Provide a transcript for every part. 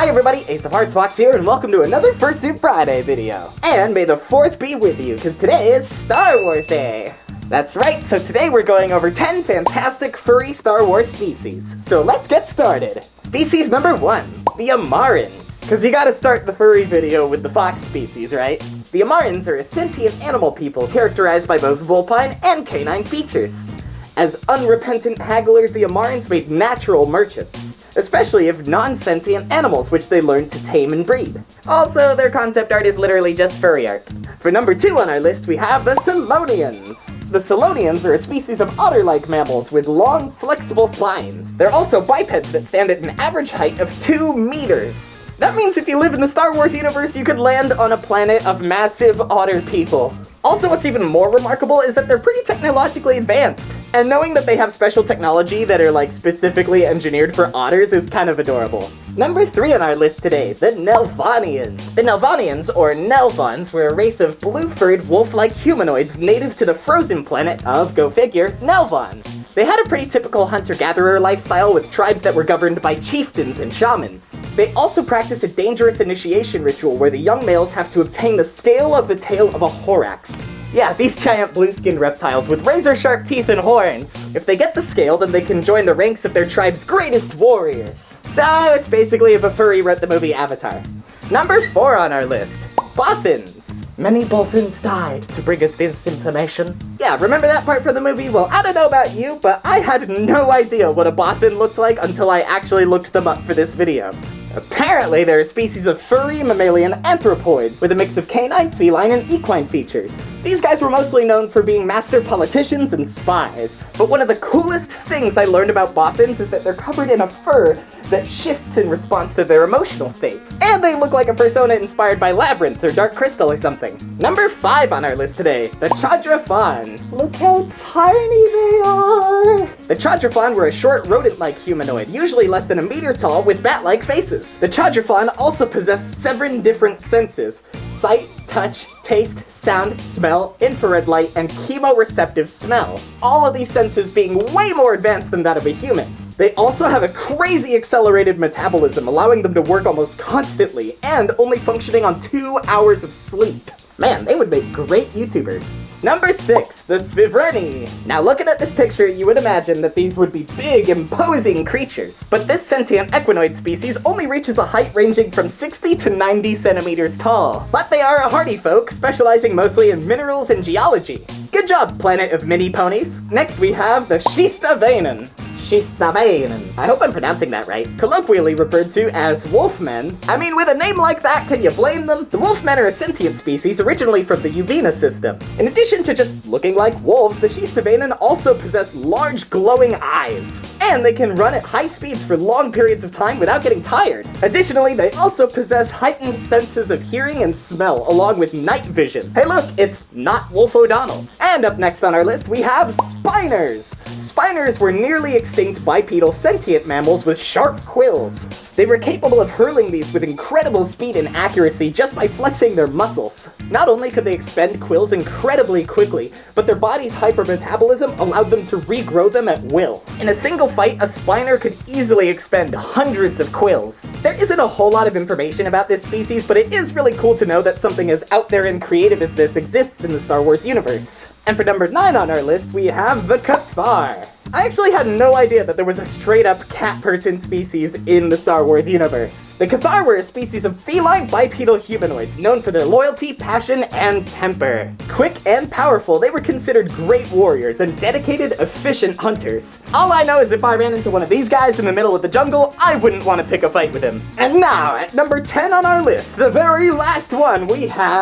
Hi everybody, Ace of Hearts Fox here, and welcome to another Fursuit Friday video. And may the 4th be with you, because today is Star Wars Day. That's right, so today we're going over 10 fantastic furry Star Wars species. So let's get started. Species number 1, the Amarans. Because you gotta start the furry video with the fox species, right? The Amarans are a sentient animal people characterized by both vulpine and canine features. As unrepentant hagglers, the Amarans made natural merchants especially of non-sentient animals which they learned to tame and breed. Also, their concept art is literally just furry art. For number two on our list, we have the Selonians. The Selonians are a species of otter-like mammals with long, flexible spines. They're also bipeds that stand at an average height of 2 meters. That means if you live in the Star Wars universe, you could land on a planet of massive otter people. Also, what's even more remarkable is that they're pretty technologically advanced. And knowing that they have special technology that are like specifically engineered for otters is kind of adorable. Number 3 on our list today, the Nelvaanians. The Nelvaanians, or Nelvans, were a race of blue-furred wolf-like humanoids native to the frozen planet of, go figure, Nelvaan. They had a pretty typical hunter-gatherer lifestyle with tribes that were governed by chieftains and shamans. They also practice a dangerous initiation ritual where the young males have to obtain the scale of the tail of a Horax. Yeah, these giant blue-skinned reptiles with razor-sharp teeth and horns. If they get the scale, then they can join the ranks of their tribe's greatest warriors. So, it's basically if a furry wrote the movie Avatar. Number 4 on our list, Bothans. Many Bothans died to bring us this information. Yeah, remember that part from the movie? Well, I don't know about you, but I had no idea what a Bothan looked like until I actually looked them up for this video. Apparently, they're a species of furry mammalian anthropoids with a mix of canine, feline, and equine features. These guys were mostly known for being master politicians and spies. But one of the coolest things I learned about Bothans is that they're covered in a fur that shifts in response to their emotional states. And they look like a persona inspired by Labyrinth or Dark Crystal or something. Number 5 on our list today, the Chadrafan. Look how tiny they are! The Chadrafan were a short rodent-like humanoid, usually less than a meter tall with bat-like faces. The Chadrafan also possess seven different senses. Sight, touch, taste, sound, smell, infrared light, and chemoreceptive smell. All of these senses being way more advanced than that of a human. They also have a crazy accelerated metabolism, allowing them to work almost constantly, and only functioning on two hours of sleep. Man, they would make great YouTubers. Number 6, the Svivreni. Now looking at this picture, you would imagine that these would be big, imposing creatures. But this sentient equinoid species only reaches a height ranging from 60 to 90 centimeters tall. But they are a hardy folk, specializing mostly in minerals and geology. Good job, planet of mini ponies. Next we have the Shistavanen. Shistabainen. I hope I'm pronouncing that right. Colloquially referred to as wolfmen. I mean, with a name like that, can you blame them? The wolfmen are a sentient species originally from the Uvena system. In addition to just looking like wolves, the Shistabainen also possess large glowing eyes. And they can run at high speeds for long periods of time without getting tired. Additionally, they also possess heightened senses of hearing and smell, along with night vision. Hey look, it's not Wolf O'Donnell. And up next on our list, we have Spiners. Spiners were nearly extinct bipedal sentient mammals with sharp quills. They were capable of hurling these with incredible speed and accuracy just by flexing their muscles. Not only could they expend quills incredibly quickly, but their body's hypermetabolism allowed them to regrow them at will. In a single fight, a spiner could easily expend hundreds of quills. There isn't a whole lot of information about this species, but it is really cool to know that something as out there and creative as this exists in the Star Wars universe. And for number 9 on our list, we have the Cathar. I actually had no idea that there was a straight-up cat-person species in the Star Wars universe. The Cathar were a species of feline bipedal humanoids known for their loyalty, passion, and temper. Quick and powerful, they were considered great warriors and dedicated, efficient hunters. All I know is if I ran into one of these guys in the middle of the jungle, I wouldn't want to pick a fight with him. And now, at number 10 on our list, the very last one, we have...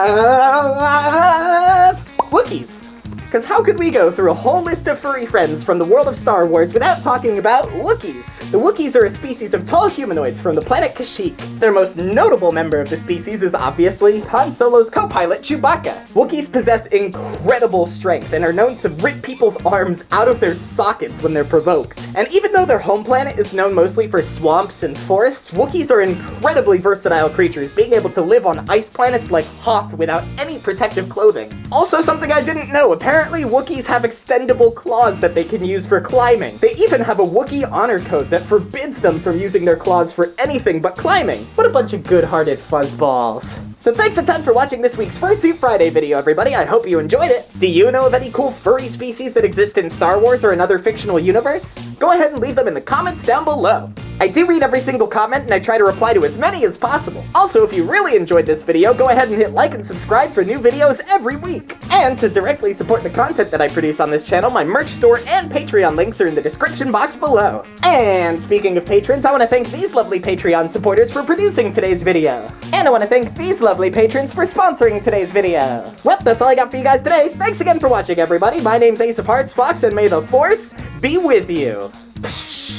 Wookiees. Because how could we go through a whole list of furry friends from the world of Star Wars without talking about Wookiees? The Wookiees are a species of tall humanoids from the planet Kashyyyk. Their most notable member of the species is obviously Han Solo's co-pilot Chewbacca. Wookiees possess incredible strength and are known to rip people's arms out of their sockets when they're provoked. And even though their home planet is known mostly for swamps and forests, Wookiees are incredibly versatile creatures, being able to live on ice planets like Hoth without any protective clothing. Also something I didn't know, apparently apparently Wookiees have extendable claws that they can use for climbing. They even have a Wookiee honor code that forbids them from using their claws for anything but climbing. What a bunch of good-hearted fuzzballs. So thanks a ton for watching this week's Fursuit Friday video, everybody. I hope you enjoyed it. Do you know of any cool furry species that exist in Star Wars or another fictional universe? Go ahead and leave them in the comments down below. I do read every single comment and I try to reply to as many as possible. Also, if you really enjoyed this video, go ahead and hit like and subscribe for new videos every week. And to directly support the content that I produce on this channel, my merch store and Patreon links are in the description box below. And speaking of patrons, I want to thank these lovely Patreon supporters for producing today's video. And I want to thank these lovely patrons for sponsoring today's video. Well, that's all I got for you guys today. Thanks again for watching, everybody. My name's Ace of Hearts Fox, and may the Force be with you. Psh.